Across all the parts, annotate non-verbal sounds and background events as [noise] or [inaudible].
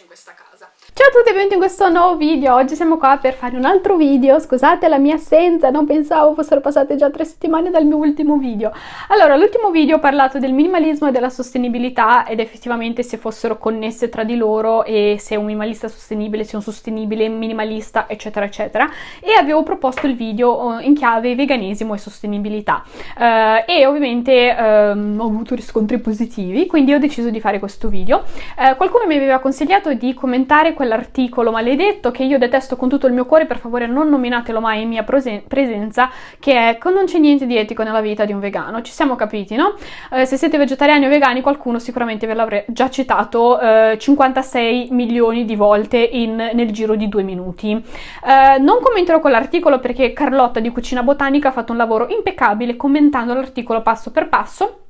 in questa casa. Ciao a tutti e benvenuti in questo nuovo video, oggi siamo qua per fare un altro video, scusate la mia assenza, non pensavo fossero passate già tre settimane dal mio ultimo video. Allora, l'ultimo video ho parlato del minimalismo e della sostenibilità ed effettivamente se fossero connesse tra di loro e se un minimalista sostenibile sia un sostenibile minimalista eccetera eccetera e avevo proposto il video eh, in chiave veganesimo e sostenibilità uh, e ovviamente um, ho avuto riscontri positivi quindi ho deciso di fare questo video. Uh, qualcuno mi aveva consigliato di commentare quella quell'articolo maledetto che io detesto con tutto il mio cuore, per favore non nominatelo mai in mia presenza, che è non c'è niente di etico nella vita di un vegano, ci siamo capiti, no? Eh, se siete vegetariani o vegani qualcuno sicuramente ve l'avrà già citato eh, 56 milioni di volte in, nel giro di due minuti. Eh, non commenterò quell'articolo perché Carlotta di Cucina Botanica ha fatto un lavoro impeccabile commentando l'articolo passo per passo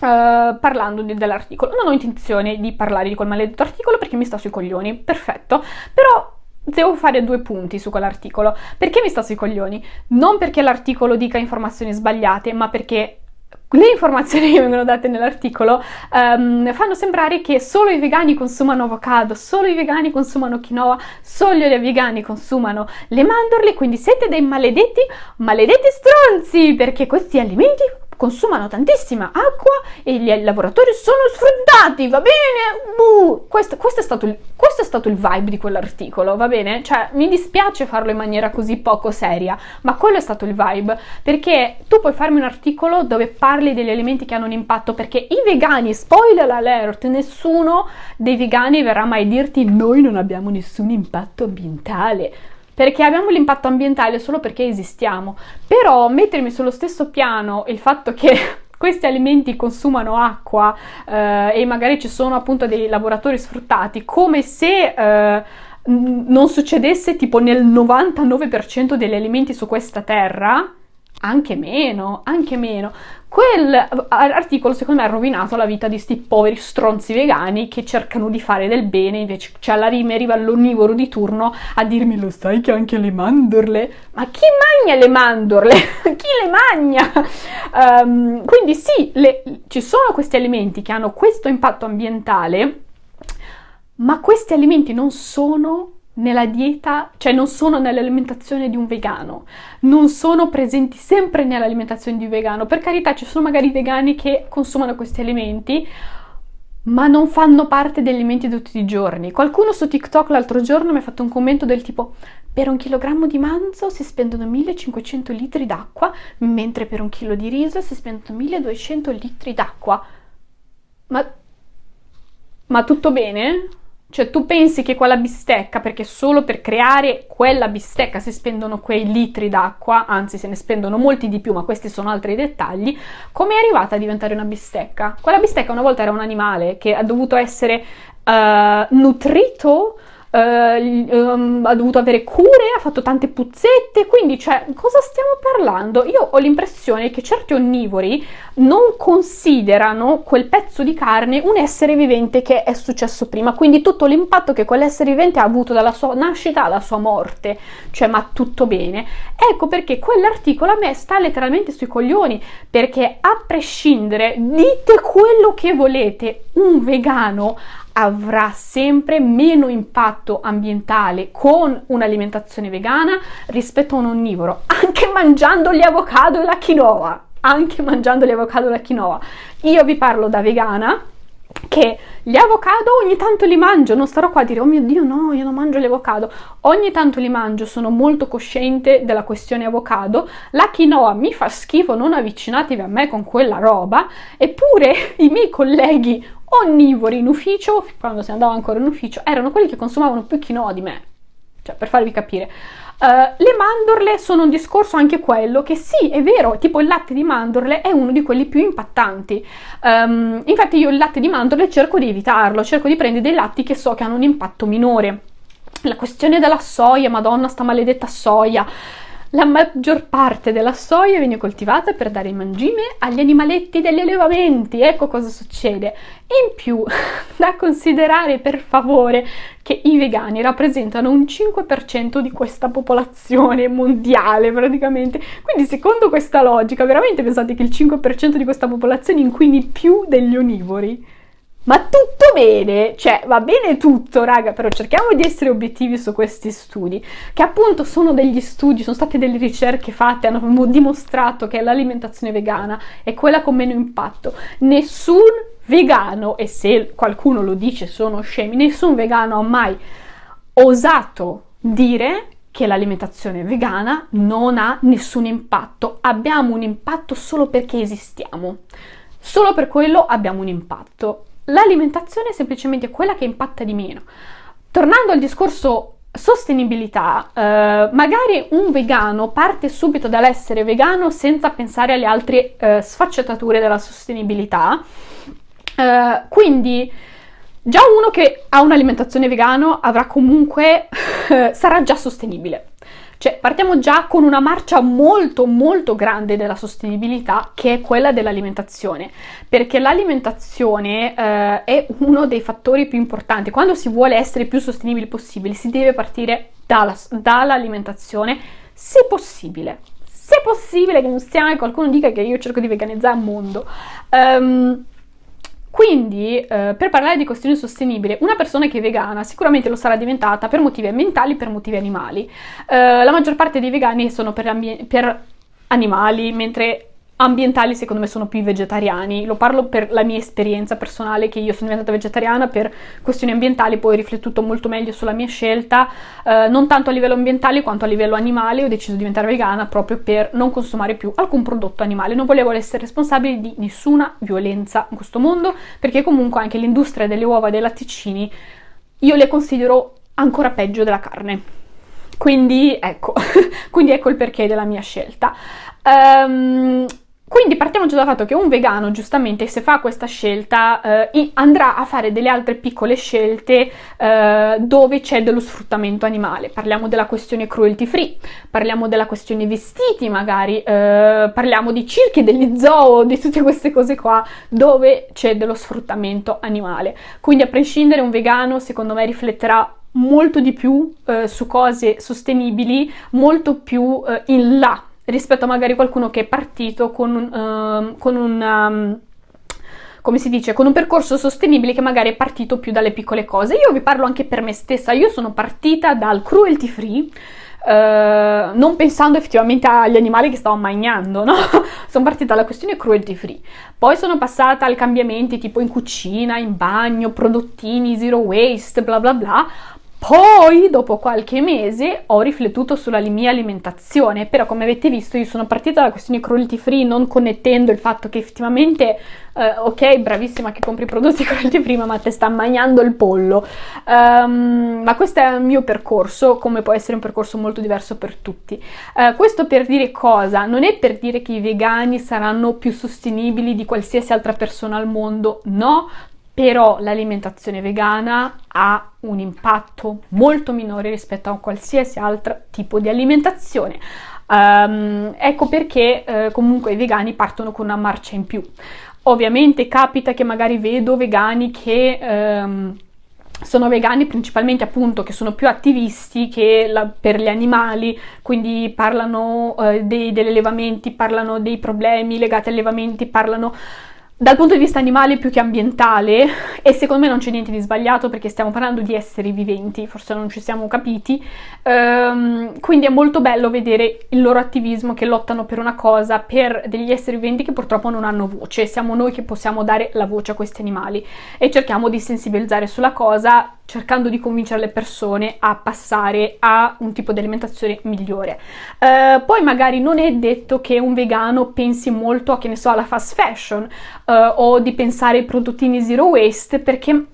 Uh, parlando dell'articolo. Non ho intenzione di parlare di quel maledetto articolo perché mi sta sui coglioni, perfetto, però devo fare due punti su quell'articolo. Perché mi sta sui coglioni? Non perché l'articolo dica informazioni sbagliate, ma perché le informazioni [laughs] che vengono date nell'articolo um, fanno sembrare che solo i vegani consumano avocado, solo i vegani consumano quinoa, solo i vegani consumano le mandorle, quindi siete dei maledetti, maledetti stronzi, perché questi alimenti consumano tantissima acqua e gli lavoratori sono sfruttati, va bene? Uh, questo, questo, è stato il, questo è stato il vibe di quell'articolo, va bene? Cioè, mi dispiace farlo in maniera così poco seria, ma quello è stato il vibe, perché tu puoi farmi un articolo dove parli degli elementi che hanno un impatto, perché i vegani, spoiler alert, nessuno dei vegani verrà mai a dirti noi non abbiamo nessun impatto ambientale, perché abbiamo l'impatto ambientale solo perché esistiamo, però mettermi sullo stesso piano il fatto che [laughs] questi alimenti consumano acqua eh, e magari ci sono appunto dei lavoratori sfruttati, come se eh, non succedesse tipo nel 99% degli alimenti su questa terra, anche meno, anche meno. Quell'articolo secondo me ha rovinato la vita di questi poveri stronzi vegani che cercano di fare del bene, invece cioè alla rima arriva l'onnivoro di turno a dirmi lo sai che anche le mandorle? Ma chi magna le mandorle? [laughs] chi le magna? Um, quindi sì, le, ci sono questi alimenti che hanno questo impatto ambientale, ma questi alimenti non sono nella dieta, cioè non sono nell'alimentazione di un vegano, non sono presenti sempre nell'alimentazione di un vegano. Per carità, ci sono magari vegani che consumano questi alimenti, ma non fanno parte degli alimenti di tutti i giorni. Qualcuno su TikTok l'altro giorno mi ha fatto un commento del tipo per un chilogrammo di manzo si spendono 1500 litri d'acqua, mentre per un chilo di riso si spendono 1200 litri d'acqua. Ma... ma tutto bene? Cioè tu pensi che quella bistecca, perché solo per creare quella bistecca si spendono quei litri d'acqua, anzi se ne spendono molti di più, ma questi sono altri dettagli, come è arrivata a diventare una bistecca? Quella bistecca una volta era un animale che ha dovuto essere uh, nutrito Uh, ha dovuto avere cure, ha fatto tante puzzette, quindi cioè cosa stiamo parlando? Io ho l'impressione che certi onnivori non considerano quel pezzo di carne un essere vivente che è successo prima, quindi tutto l'impatto che quell'essere vivente ha avuto dalla sua nascita alla sua morte, cioè ma tutto bene. Ecco perché quell'articolo a me sta letteralmente sui coglioni, perché a prescindere dite quello che volete, un vegano avrà sempre meno impatto ambientale con un'alimentazione vegana rispetto a un onnivoro, [laughs] anche mangiando gli avocado e la quinoa, anche mangiando gli avocado e la quinoa. Io vi parlo da vegana che gli avocado ogni tanto li mangio, non starò qua a dire oh mio dio no, io non mangio gli avocado, ogni tanto li mangio, sono molto cosciente della questione avocado, la quinoa mi fa schifo, non avvicinatevi a me con quella roba, eppure [laughs] i miei colleghi onnivori in ufficio, quando si andava ancora in ufficio, erano quelli che consumavano più quinoa di me. Cioè, per farvi capire. Uh, le mandorle sono un discorso anche quello che sì, è vero, tipo il latte di mandorle è uno di quelli più impattanti. Um, infatti io il latte di mandorle cerco di evitarlo, cerco di prendere dei latti che so che hanno un impatto minore. La questione della soia, madonna, sta maledetta soia. La maggior parte della soia viene coltivata per dare mangime agli animaletti degli allevamenti, ecco cosa succede. In più, [laughs] da considerare per favore che i vegani rappresentano un 5% di questa popolazione mondiale praticamente. Quindi secondo questa logica, veramente pensate che il 5% di questa popolazione inquini più degli onivori? Ma tutto bene, cioè va bene tutto raga, però cerchiamo di essere obiettivi su questi studi, che appunto sono degli studi, sono state delle ricerche fatte, hanno dimostrato che l'alimentazione vegana è quella con meno impatto. Nessun vegano, e se qualcuno lo dice sono scemi, nessun vegano ha mai osato dire che l'alimentazione vegana non ha nessun impatto, abbiamo un impatto solo perché esistiamo, solo per quello abbiamo un impatto l'alimentazione è semplicemente quella che impatta di meno. Tornando al discorso sostenibilità, eh, magari un vegano parte subito dall'essere vegano senza pensare alle altre eh, sfaccettature della sostenibilità, eh, quindi già uno che ha un'alimentazione vegana avrà comunque, [laughs] sarà già sostenibile. Cioè partiamo già con una marcia molto molto grande della sostenibilità che è quella dell'alimentazione, perché l'alimentazione eh, è uno dei fattori più importanti. Quando si vuole essere più sostenibili possibile si deve partire dalla, dall'alimentazione, se possibile. Se possibile che non sia qualcuno dica che io cerco di veganizzare il mondo. Um, quindi, eh, per parlare di questione sostenibile, una persona che è vegana sicuramente lo sarà diventata per motivi ambientali per motivi animali. Eh, la maggior parte dei vegani sono per, per animali, mentre ambientali secondo me sono più vegetariani, lo parlo per la mia esperienza personale che io sono diventata vegetariana per questioni ambientali, poi ho riflettuto molto meglio sulla mia scelta, eh, non tanto a livello ambientale quanto a livello animale, ho deciso di diventare vegana proprio per non consumare più alcun prodotto animale, non volevo essere responsabile di nessuna violenza in questo mondo, perché comunque anche l'industria delle uova e dei latticini io le considero ancora peggio della carne. Quindi ecco, [laughs] quindi ecco il perché della mia scelta. Um, quindi partiamo già dal fatto che un vegano, giustamente, se fa questa scelta, eh, andrà a fare delle altre piccole scelte eh, dove c'è dello sfruttamento animale. Parliamo della questione cruelty free, parliamo della questione vestiti magari, eh, parliamo di circhi, degli zoo, di tutte queste cose qua, dove c'è dello sfruttamento animale. Quindi a prescindere un vegano, secondo me, rifletterà molto di più eh, su cose sostenibili, molto più eh, in là rispetto a magari qualcuno che è partito con uh, con un um, come si dice, con un percorso sostenibile che magari è partito più dalle piccole cose. Io vi parlo anche per me stessa, io sono partita dal cruelty free, Uh, non pensando effettivamente agli animali che stavo mangiando, no? [laughs] sono partita dalla questione cruelty free, poi sono passata ai cambiamenti tipo in cucina, in bagno, prodottini, zero waste, bla bla bla, poi, dopo qualche mese, ho riflettuto sulla mia alimentazione, però come avete visto io sono partita dalla questione cruelty free non connettendo il fatto che effettivamente, eh, ok, bravissima che compri prodotti [laughs] cruelty free, ma te sta mangiando il pollo. Um, ma questo è il mio percorso, come può essere un percorso molto diverso per tutti. Uh, questo per dire cosa? Non è per dire che i vegani saranno più sostenibili di qualsiasi altra persona al mondo, no, però l'alimentazione vegana ha un impatto molto minore rispetto a qualsiasi altro tipo di alimentazione. Um, ecco perché uh, comunque i vegani partono con una marcia in più. Ovviamente capita che magari vedo vegani che um, sono vegani principalmente appunto che sono più attivisti che la, per gli animali, quindi parlano uh, dei, degli allevamenti, parlano dei problemi legati agli allevamenti, parlano dal punto di vista animale più che ambientale e secondo me non c'è niente di sbagliato perché stiamo parlando di esseri viventi, forse non ci siamo capiti, ehm, quindi è molto bello vedere il loro attivismo che lottano per una cosa, per degli esseri viventi che purtroppo non hanno voce, siamo noi che possiamo dare la voce a questi animali e cerchiamo di sensibilizzare sulla cosa cercando di convincere le persone a passare a un tipo di alimentazione migliore. Uh, poi magari non è detto che un vegano pensi molto a, che ne so, alla fast fashion uh, o di pensare ai prodottini zero waste perché,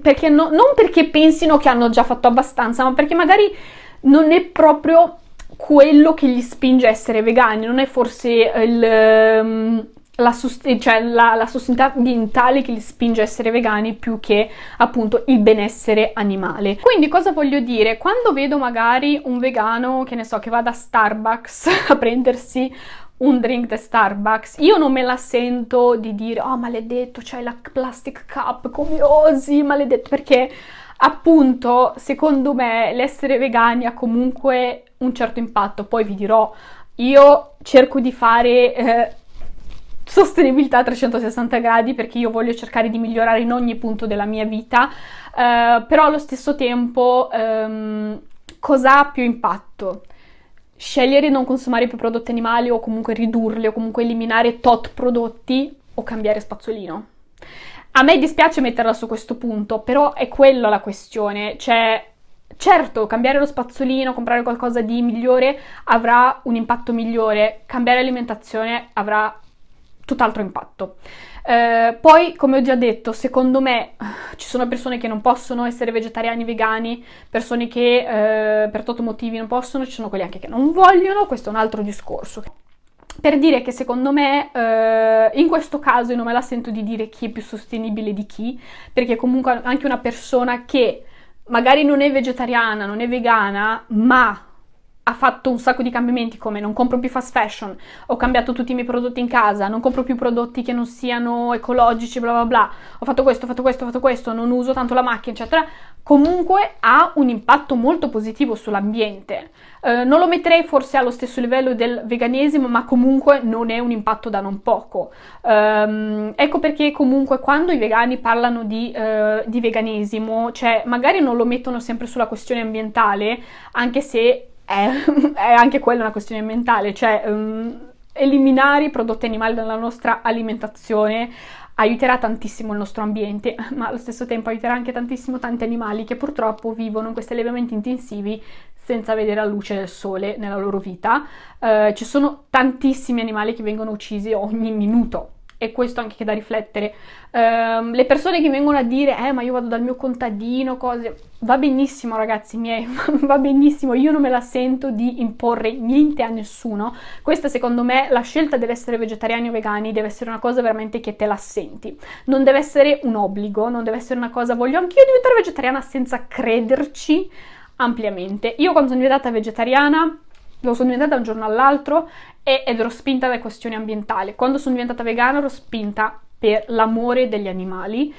perché no, non perché pensino che hanno già fatto abbastanza, ma perché magari non è proprio quello che gli spinge a essere vegani, non è forse il... Um, la, sust- cioè la, la sostenibilità ambientale che li spinge a essere vegani più che appunto il benessere animale. Quindi cosa voglio dire? Quando vedo magari un vegano, che ne so, che va da Starbucks [laughs] a prendersi un drink da Starbucks, io non me la sento di dire oh maledetto, c'hai la plastic cup, come osi, maledetto, perché appunto secondo me l'essere vegani ha comunque un certo impatto, poi vi dirò, io cerco di fare... Eh, sostenibilità a 360 gradi perché io voglio cercare di migliorare in ogni punto della mia vita, eh, però allo stesso tempo ehm, cosa ha più impatto? Scegliere di non consumare più prodotti animali o comunque ridurli o comunque eliminare tot prodotti o cambiare spazzolino. A me dispiace metterla su questo punto, però è quella la questione, cioè Certo, cambiare lo spazzolino, comprare qualcosa di migliore avrà un impatto migliore, cambiare alimentazione avrà tutt'altro impatto. Eh, poi, come ho già detto, secondo me ci sono persone che non possono essere vegetariani, vegani, persone che eh, per i motivi non possono, ci sono quelli anche che non vogliono, questo è un altro discorso. Per dire che secondo me eh, in questo caso io non me la sento di dire chi è più sostenibile di chi, perché comunque anche una persona che magari non è vegetariana, non è vegana, ma ha fatto un sacco di cambiamenti come non compro più fast fashion, ho cambiato tutti i miei prodotti in casa, non compro più prodotti che non siano ecologici, bla bla bla, ho fatto questo, ho fatto questo, ho fatto questo, non uso tanto la macchina, eccetera, comunque ha un impatto molto positivo sull'ambiente. Eh, non lo metterei forse allo stesso livello del veganesimo, ma comunque non è un impatto da non poco. Um, ecco perché comunque quando i vegani parlano di, uh, di veganesimo, cioè magari non lo mettono sempre sulla questione ambientale, anche se è, [laughs] è anche quella una questione mentale, cioè um, eliminare i prodotti animali dalla nostra alimentazione aiuterà tantissimo il nostro ambiente, [laughs] ma allo stesso tempo aiuterà anche tantissimo tanti animali che purtroppo vivono in questi allevamenti intensivi senza vedere la luce del sole nella loro vita. Uh, ci sono tantissimi animali che vengono uccisi ogni minuto e questo anche che da riflettere. Uh, le persone che vengono a dire, eh, ma io vado dal mio contadino, cose, va benissimo, ragazzi miei, [laughs] va benissimo. Io non me la sento di imporre niente a nessuno. Questa, secondo me, la scelta dell'essere vegetariani o vegani deve essere una cosa veramente che te la senti. Non deve essere un obbligo, non deve essere una cosa, voglio anch'io diventare vegetariana senza crederci ampiamente. Io, quando sono diventata vegetariana, lo sono diventata da un giorno all'altro ed ero spinta da questioni ambientali. Quando sono diventata vegana ero spinta per l'amore degli animali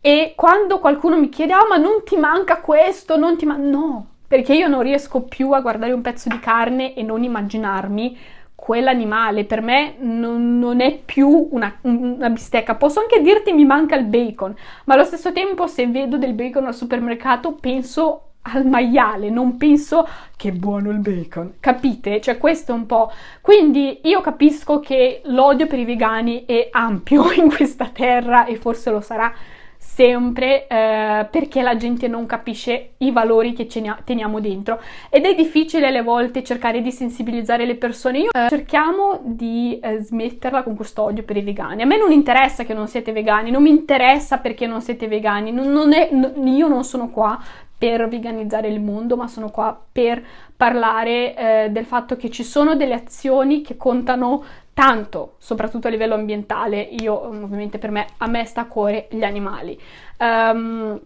e quando qualcuno mi chiede ah ma non ti manca questo, non ti manca... No, perché io non riesco più a guardare un pezzo di carne e non immaginarmi quell'animale. Per me non, non è più una, una, bistecca. Posso anche dirti mi manca il bacon, ma allo stesso tempo se vedo del bacon al supermercato penso al maiale, non penso che buono il bacon, capite? Cioè questo è un po'... Quindi io capisco che l'odio per i vegani è ampio [laughs] in questa terra e forse lo sarà sempre eh, perché la gente non capisce i valori che teniamo dentro ed è difficile alle volte cercare di sensibilizzare le persone. Io, eh, cerchiamo di eh, smetterla con questo odio per i vegani. A me non interessa che non siete vegani, non mi interessa perché non siete vegani, non, non è, io non sono qua per veganizzare il mondo, ma sono qua per parlare eh, del fatto che ci sono delle azioni che contano tanto, soprattutto a livello ambientale. Io, ovviamente, per me, a me sta a cuore gli animali. Um,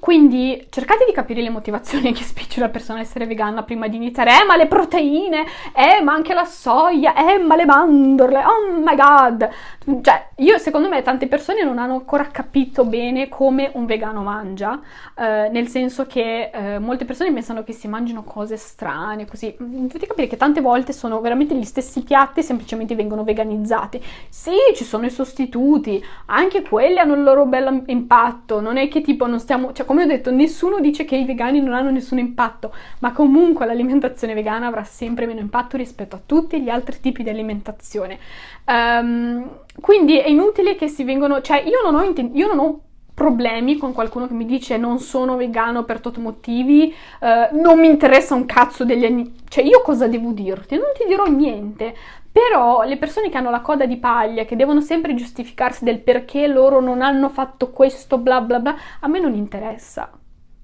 quindi cercate di capire le motivazioni che spinge una persona a essere vegana prima di iniziare. Eh, ma le proteine, eh, ma anche la soia, eh, ma le mandorle, oh my god. Cioè, io secondo me tante persone non hanno ancora capito bene come un vegano mangia, eh, nel senso che eh, molte persone pensano che si mangino cose strane, così. Dovete capire che tante volte sono veramente gli stessi piatti, semplicemente vengono veganizzati. Sì, ci sono i sostituti, anche quelli hanno il loro bel impatto, non è che tipo non stiamo cioè come ho detto, nessuno dice che i vegani non hanno nessun impatto, ma comunque l'alimentazione vegana avrà sempre meno impatto rispetto a tutti gli altri tipi di alimentazione. Um, quindi è inutile che si vengono, cioè io non ho, io non ho problemi con qualcuno che mi dice non sono vegano per i motivi, uh, non mi interessa un cazzo degli anni, cioè io cosa devo dirti? Non ti dirò niente, però le persone che hanno la coda di paglia, che devono sempre giustificarsi del perché loro non hanno fatto questo, bla bla bla, a me non interessa.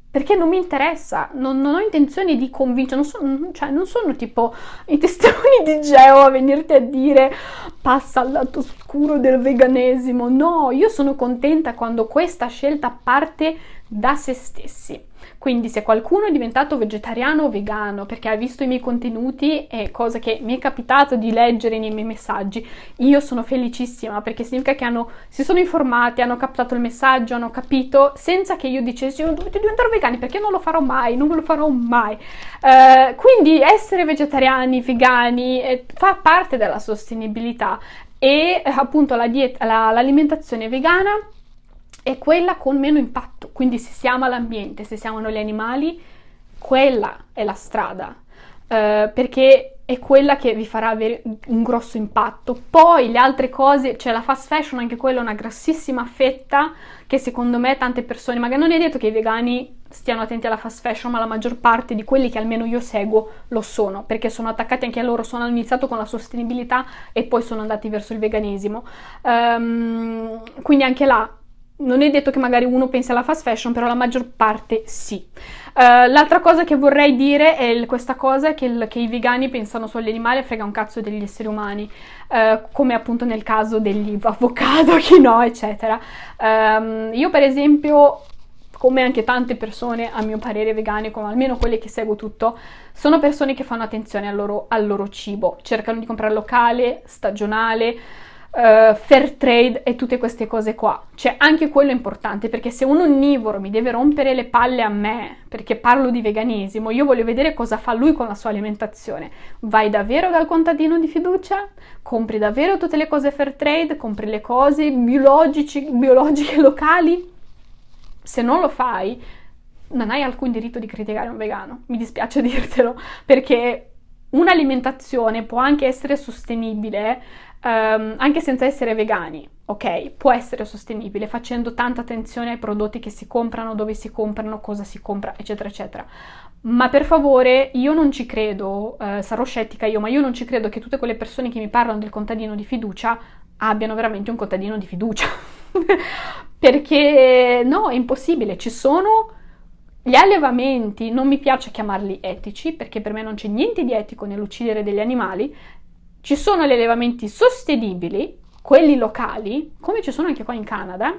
Perché non mi interessa, non, non ho intenzione di convincere, non sono, cioè, non sono tipo i testimoni di Geo a venirti a dire passa al lato oscuro del veganesimo. No, io sono contenta quando questa scelta parte da se stessi. Quindi se qualcuno è diventato vegetariano o vegano perché ha visto i miei contenuti e cosa che mi è capitato di leggere nei miei messaggi, io sono felicissima perché significa che hanno, si sono informati, hanno captato il messaggio, hanno capito senza che io dicessi oh, dovete diventare vegani perché non lo farò mai, non lo farò mai. Uh, quindi essere vegetariani, vegani eh, fa parte della sostenibilità e eh, appunto la dieta, la, l'alimentazione vegana è quella con meno impatto, quindi se siamo all'ambiente, se siamo gli animali, quella è la strada, eh, perché è quella che vi farà avere un grosso impatto. Poi le altre cose, cioè la fast fashion, anche quella è una grassissima fetta che secondo me tante persone, magari non è detto che i vegani stiano attenti alla fast fashion, ma la maggior parte di quelli che almeno io seguo lo sono, perché sono attaccati anche a loro, sono iniziato con la sostenibilità e poi sono andati verso il veganesimo. Um, quindi anche là non è detto che magari uno pensi alla fast fashion, però la maggior parte sì. Uh, l'altra cosa che vorrei dire è questa cosa che, il, che, i vegani pensano solo agli animali e frega un cazzo degli esseri umani, uh, come appunto nel caso degli avocado, [laughs] no, eccetera. Um, io per esempio come anche tante persone, a mio parere, vegane, come almeno quelle che seguo tutto, sono persone che fanno attenzione al loro, al loro cibo, cercano di comprare locale, stagionale, uh, fair trade e tutte queste cose qua. Cioè, anche quello è importante, perché se un onnivoro mi deve rompere le palle a me, perché parlo di veganesimo, io voglio vedere cosa fa lui con la sua alimentazione. Vai davvero dal contadino di fiducia? Compri davvero tutte le cose fair trade? Compri le cose biologiche, biologiche locali? Se non lo fai, non hai alcun diritto di criticare un vegano, mi dispiace [laughs] dirtelo, perché un'alimentazione può anche essere sostenibile um, anche senza essere vegani, ok? Può essere sostenibile facendo tanta attenzione ai prodotti che si comprano, dove si comprano, cosa si compra, eccetera, eccetera. Ma per favore, io non ci credo, uh, sarò scettica io, ma io non ci credo che tutte quelle persone che mi parlano del contadino di fiducia abbiano veramente un contadino di fiducia. [laughs] Perché no, è impossibile, ci sono gli allevamenti, non mi piace chiamarli etici, perché per me non c'è niente di etico nell'uccidere degli animali, ci sono gli allevamenti sostenibili, quelli locali, come ci sono anche qua in Canada,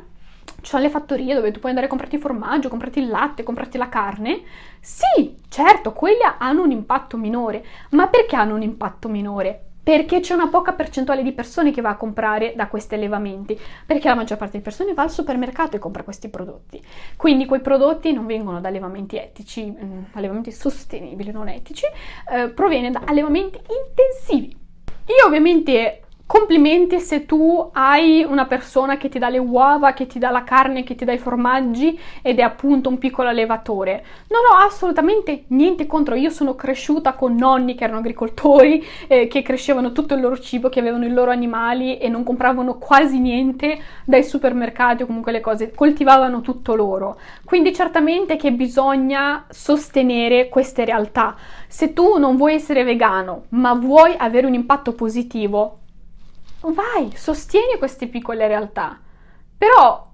ci sono le fattorie dove tu puoi andare a comprarti il formaggio, comprarti il latte, comprarti la carne. Sì, certo, quelli hanno un impatto minore. Ma perché hanno un impatto minore? Perché c'è una poca percentuale di persone che va a comprare da questi allevamenti, perché la maggior parte delle persone va al supermercato e compra questi prodotti. Quindi quei prodotti non vengono da allevamenti etici, mm, allevamenti sostenibili, non etici, eh, proviene da allevamenti intensivi. Io ovviamente Complimenti se tu hai una persona che ti dà le uova, che ti dà la carne, che ti dà i formaggi ed è appunto un piccolo allevatore. Non ho assolutamente niente contro, io sono cresciuta con nonni che erano agricoltori, [laughs] eh, che crescevano tutto il loro cibo, che avevano i loro animali e non compravano quasi niente dai supermercati o comunque le cose, coltivavano tutto loro. Quindi certamente che bisogna sostenere queste realtà. Se tu non vuoi essere vegano, ma vuoi avere un impatto positivo, vai, sostieni queste piccole realtà. Però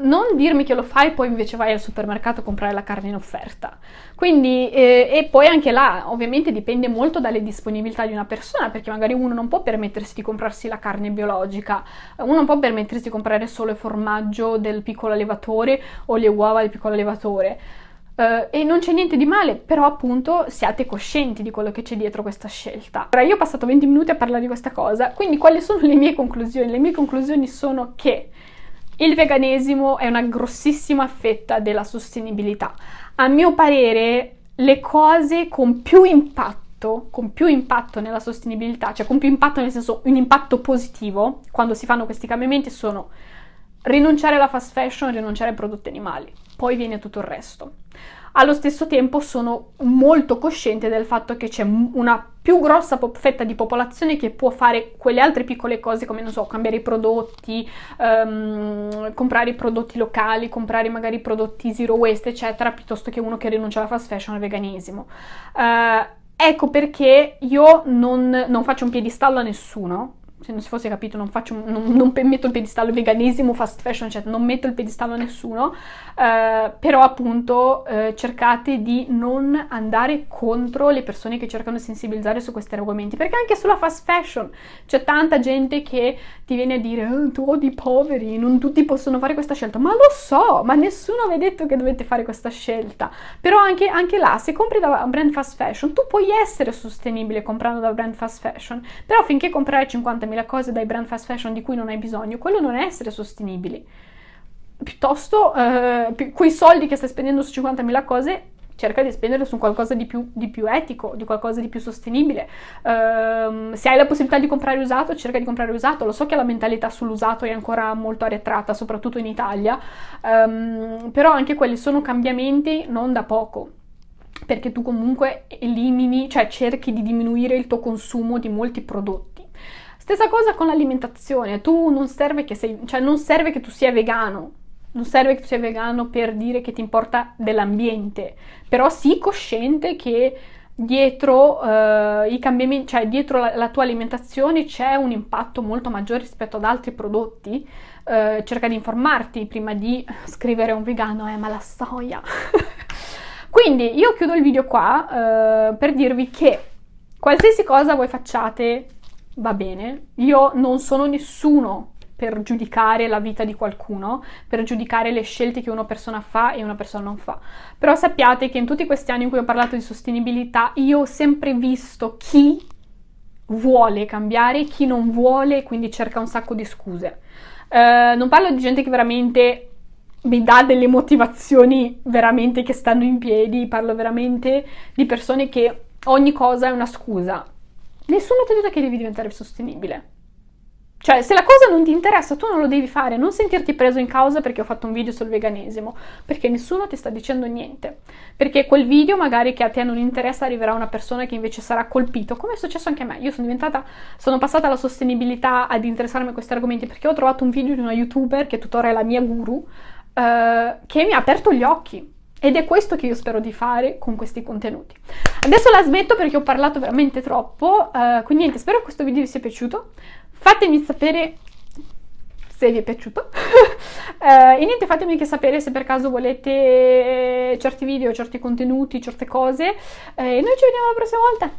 non dirmi che lo fai e poi invece vai al supermercato a comprare la carne in offerta. Quindi, eh, e poi anche là, ovviamente dipende molto dalle disponibilità di una persona, perché magari uno non può permettersi di comprarsi la carne biologica, uno non può permettersi di comprare solo il formaggio del piccolo allevatore o le uova del piccolo allevatore. Uh, e non c'è niente di male, però appunto siate coscienti di quello che c'è dietro questa scelta. Ora io ho passato 20 minuti a parlare di questa cosa, quindi quali sono le mie conclusioni? Le mie conclusioni sono che il veganesimo è una grossissima fetta della sostenibilità. A mio parere le cose con più impatto con più impatto nella sostenibilità, cioè con più impatto nel senso un impatto positivo quando si fanno questi cambiamenti sono rinunciare alla fast fashion, rinunciare ai prodotti animali, poi viene tutto il resto. Allo stesso tempo sono molto cosciente del fatto che c'è una più grossa fetta di popolazione che può fare quelle altre piccole cose come, non so, cambiare i prodotti, um, comprare i prodotti locali, comprare magari i prodotti zero waste, eccetera, piuttosto che uno che rinuncia alla fast fashion al veganesimo. Uh, ecco perché io non, non faccio un piedistallo a nessuno, se non si fosse capito, non, faccio, non, non metto il pedistallo veganesimo, fast fashion, eccetera, non metto il pedistallo a nessuno, eh, però appunto eh, cercate di non andare contro le persone che cercano di sensibilizzare su questi argomenti, perché anche sulla fast fashion c'è tanta gente che ti viene a dire oh, tu odi i poveri, non tutti possono fare questa scelta, ma lo so, ma nessuno vi ha detto che dovete fare questa scelta, però anche, anche là, se compri da brand fast fashion, tu puoi essere sostenibile comprando da brand fast fashion, però finché comprare 50 50.000 cose dai brand fast fashion di cui non hai bisogno, quello non è essere sostenibili. Piuttosto, eh, quei soldi che stai spendendo su 50.000 cose, cerca di spendere su qualcosa di più, di più etico, di qualcosa di più sostenibile. Uh, se hai la possibilità di comprare usato, cerca di comprare usato. Lo so che la mentalità sull'usato è ancora molto arretrata, soprattutto in Italia, um, però anche quelli sono cambiamenti non da poco perché tu comunque elimini, cioè cerchi di diminuire il tuo consumo di molti prodotti. Stessa cosa con l'alimentazione, tu non serve che sei, cioè non serve che tu sia vegano, non serve che tu sia vegano per dire che ti importa dell'ambiente, però sii cosciente che dietro uh, i cambiamenti, cioè dietro la, la, tua alimentazione c'è un impatto molto maggiore rispetto ad altri prodotti. Uh, cerca di informarti prima di [laughs] scrivere a un vegano, eh, ma la soia. [laughs] Quindi io chiudo il video qua uh, per dirvi che qualsiasi cosa voi facciate va bene. Io non sono nessuno per giudicare la vita di qualcuno, per giudicare le scelte che una persona fa e una persona non fa. Però sappiate che in tutti questi anni in cui ho parlato di sostenibilità, io ho sempre visto chi vuole cambiare, chi non vuole, quindi cerca un sacco di scuse. Uh, non parlo di gente che veramente mi dà delle motivazioni veramente che stanno in piedi, parlo veramente di persone che ogni cosa è una scusa. Nessuno ti ha detto che devi diventare sostenibile. Cioè, se la cosa non ti interessa, tu non lo devi fare, non sentirti preso in causa perché ho fatto un video sul veganesimo, perché nessuno ti sta dicendo niente. Perché quel video magari che a te non interessa arriverà una persona che invece sarà colpito, come è successo anche a me. Io sono diventata, sono passata alla sostenibilità ad interessarmi a questi argomenti perché ho trovato un video di una youtuber che tuttora è la mia guru, eh, che mi ha aperto gli occhi. Ed è questo che io spero di fare con questi contenuti. Adesso la smetto perché ho parlato veramente troppo, uh, quindi niente, spero che questo video vi sia piaciuto. Fatemi sapere se vi è piaciuto. uh, [laughs] e niente, fatemi anche sapere se per caso volete certi video, certi contenuti, certe cose. Uh, e noi ci vediamo la prossima volta.